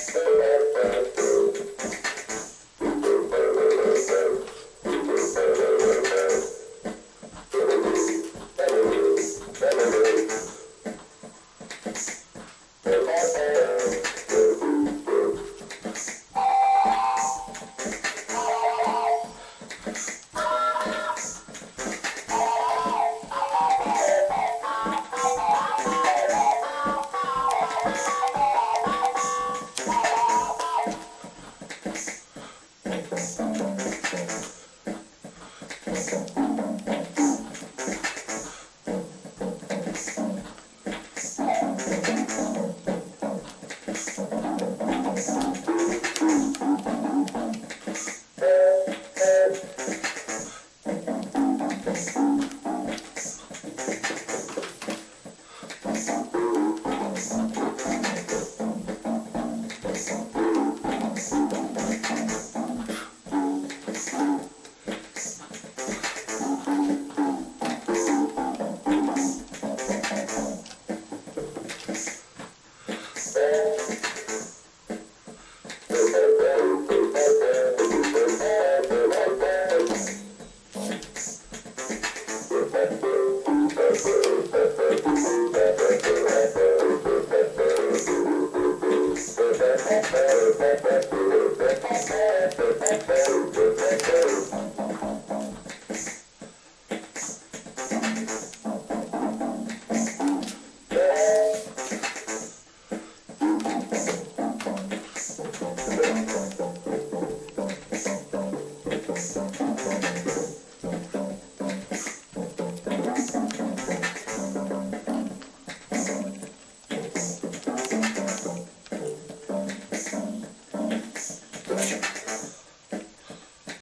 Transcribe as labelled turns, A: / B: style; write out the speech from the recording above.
A: Thanks.
B: Thanks. Thank